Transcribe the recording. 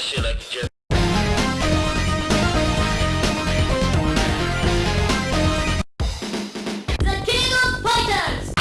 The King of Fighters!